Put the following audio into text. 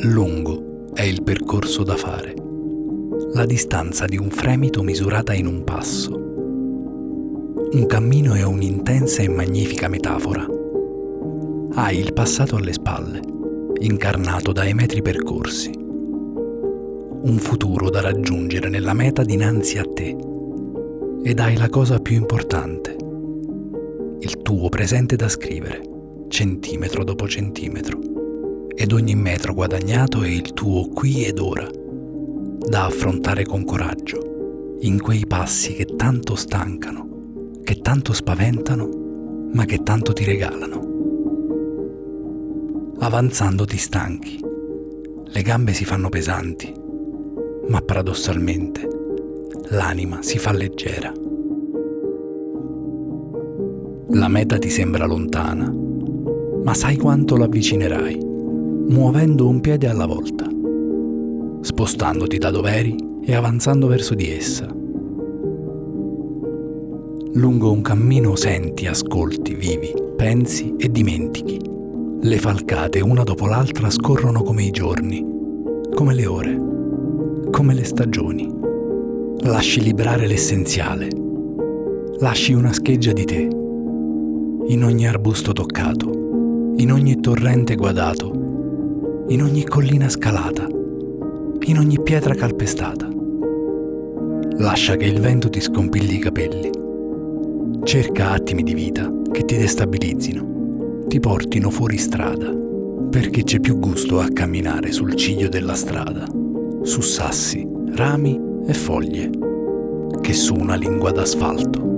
Lungo è il percorso da fare, la distanza di un fremito misurata in un passo. Un cammino è un'intensa e magnifica metafora. Hai il passato alle spalle, incarnato dai metri percorsi. Un futuro da raggiungere nella meta dinanzi a te. Ed hai la cosa più importante, il tuo presente da scrivere, centimetro dopo centimetro ed ogni metro guadagnato è il tuo qui ed ora, da affrontare con coraggio, in quei passi che tanto stancano, che tanto spaventano, ma che tanto ti regalano. Avanzando ti stanchi, le gambe si fanno pesanti, ma paradossalmente l'anima si fa leggera. La meta ti sembra lontana, ma sai quanto l'avvicinerai muovendo un piede alla volta, spostandoti da dove eri e avanzando verso di essa. Lungo un cammino senti, ascolti, vivi, pensi e dimentichi. Le falcate una dopo l'altra scorrono come i giorni, come le ore, come le stagioni. Lasci librare l'essenziale. Lasci una scheggia di te. In ogni arbusto toccato, in ogni torrente guadato, in ogni collina scalata, in ogni pietra calpestata. Lascia che il vento ti scompigli i capelli. Cerca attimi di vita che ti destabilizzino, ti portino fuori strada, perché c'è più gusto a camminare sul ciglio della strada, su sassi, rami e foglie, che su una lingua d'asfalto.